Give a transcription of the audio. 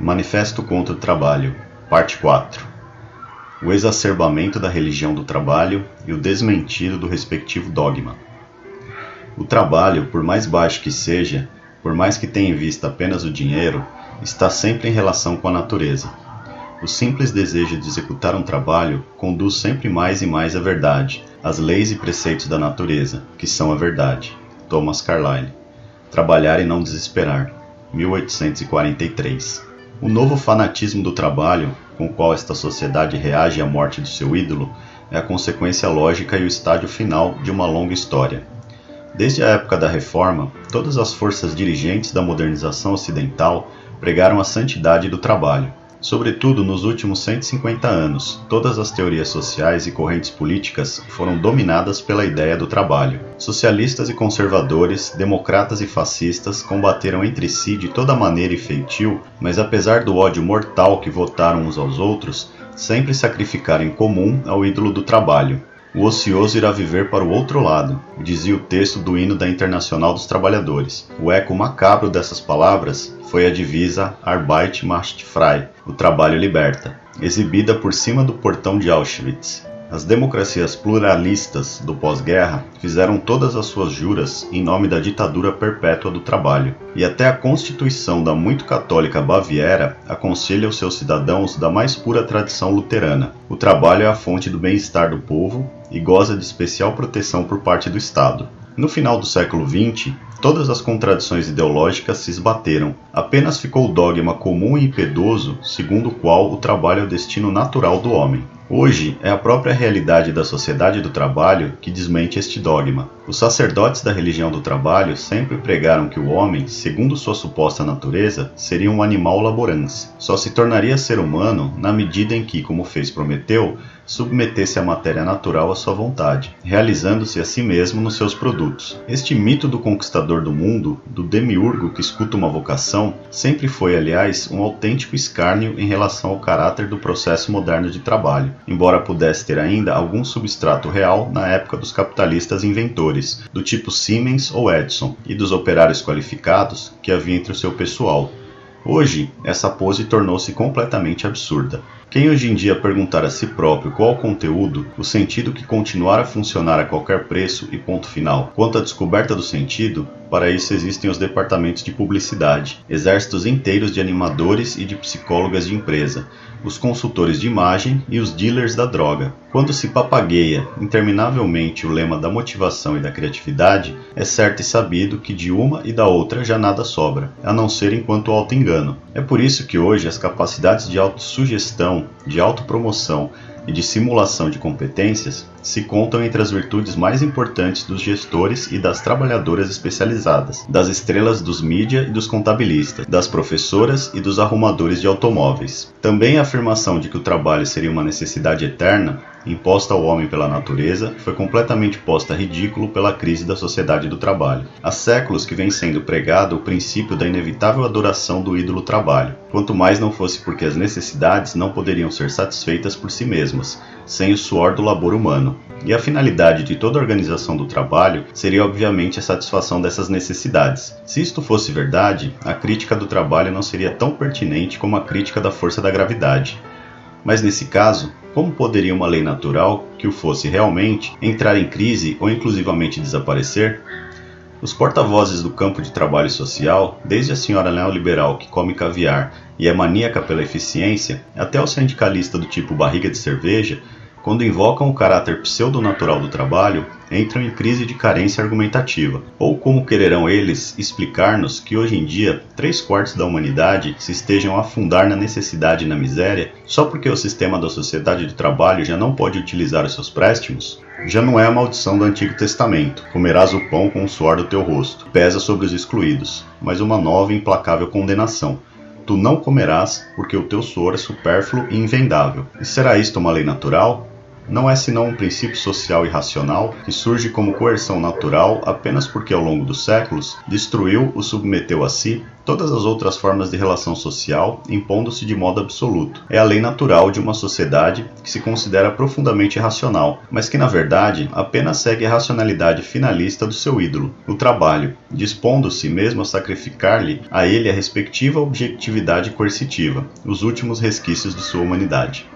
Manifesto contra o Trabalho, Parte 4 O exacerbamento da religião do trabalho e o desmentido do respectivo dogma. O trabalho, por mais baixo que seja, por mais que tenha em vista apenas o dinheiro, está sempre em relação com a natureza. O simples desejo de executar um trabalho conduz sempre mais e mais à verdade, às leis e preceitos da natureza, que são a verdade. Thomas Carlyle. Trabalhar e não desesperar. 1843. O novo fanatismo do trabalho, com o qual esta sociedade reage à morte do seu ídolo, é a consequência lógica e o estádio final de uma longa história. Desde a época da Reforma, todas as forças dirigentes da modernização ocidental pregaram a santidade do trabalho, Sobretudo nos últimos 150 anos, todas as teorias sociais e correntes políticas foram dominadas pela ideia do trabalho. Socialistas e conservadores, democratas e fascistas combateram entre si de toda maneira e feitio, mas apesar do ódio mortal que votaram uns aos outros, sempre sacrificaram em comum ao ídolo do trabalho, o ocioso irá viver para o outro lado, dizia o texto do hino da Internacional dos Trabalhadores. O eco macabro dessas palavras foi a divisa Arbeit macht frei, o trabalho liberta, exibida por cima do portão de Auschwitz. As democracias pluralistas do pós-guerra fizeram todas as suas juras em nome da ditadura perpétua do trabalho, e até a Constituição da muito católica Baviera aconselha aos seus cidadãos da mais pura tradição luterana. O trabalho é a fonte do bem-estar do povo e goza de especial proteção por parte do Estado. No final do século XX, todas as contradições ideológicas se esbateram. Apenas ficou o dogma comum e impiedoso segundo o qual o trabalho é o destino natural do homem. Hoje é a própria realidade da sociedade do trabalho que desmente este dogma. Os sacerdotes da religião do trabalho sempre pregaram que o homem, segundo sua suposta natureza, seria um animal laborante. Só se tornaria ser humano na medida em que, como fez Prometeu, submetesse a matéria natural à sua vontade, realizando-se a si mesmo nos seus produtos. Este mito do conquistador do mundo, do demiurgo que escuta uma vocação, sempre foi, aliás, um autêntico escárnio em relação ao caráter do processo moderno de trabalho, embora pudesse ter ainda algum substrato real na época dos capitalistas inventores, do tipo Siemens ou Edison, e dos operários qualificados que havia entre o seu pessoal. Hoje, essa pose tornou-se completamente absurda. Quem hoje em dia perguntar a si próprio qual o conteúdo, o sentido que continuar a funcionar a qualquer preço e ponto final, quanto à descoberta do sentido, para isso existem os departamentos de publicidade, exércitos inteiros de animadores e de psicólogas de empresa, os consultores de imagem e os dealers da droga. Quando se papagueia interminavelmente o lema da motivação e da criatividade, é certo e sabido que de uma e da outra já nada sobra, a não ser enquanto auto-engano. É por isso que hoje as capacidades de autossugestão, de autopromoção e de simulação de competências se contam entre as virtudes mais importantes dos gestores e das trabalhadoras especializadas, das estrelas dos mídia e dos contabilistas, das professoras e dos arrumadores de automóveis. Também a afirmação de que o trabalho seria uma necessidade eterna imposta ao homem pela natureza, foi completamente posta a ridículo pela crise da sociedade do trabalho. Há séculos que vem sendo pregado o princípio da inevitável adoração do ídolo trabalho, quanto mais não fosse porque as necessidades não poderiam ser satisfeitas por si mesmas, sem o suor do labor humano. E a finalidade de toda organização do trabalho seria obviamente a satisfação dessas necessidades. Se isto fosse verdade, a crítica do trabalho não seria tão pertinente como a crítica da força da gravidade. Mas nesse caso, como poderia uma lei natural, que o fosse realmente, entrar em crise ou inclusivamente desaparecer? Os porta-vozes do campo de trabalho social, desde a senhora neoliberal que come caviar e é maníaca pela eficiência, até o sindicalista do tipo barriga de cerveja, quando invocam o caráter pseudo-natural do trabalho, entram em crise de carência argumentativa. Ou como quererão eles explicar-nos que hoje em dia três quartos da humanidade se estejam a afundar na necessidade e na miséria só porque o sistema da sociedade de trabalho já não pode utilizar os seus préstimos? Já não é a maldição do Antigo Testamento, comerás o pão com o suor do teu rosto, pesa sobre os excluídos, mas uma nova e implacável condenação. Tu não comerás, porque o teu suor é supérfluo e invendável. E será isto uma lei natural? Não é senão um princípio social e racional que surge como coerção natural apenas porque ao longo dos séculos destruiu ou submeteu a si todas as outras formas de relação social, impondo-se de modo absoluto. É a lei natural de uma sociedade que se considera profundamente racional, mas que na verdade apenas segue a racionalidade finalista do seu ídolo, o trabalho, dispondo-se mesmo a sacrificar-lhe a ele a respectiva objetividade coercitiva, os últimos resquícios de sua humanidade.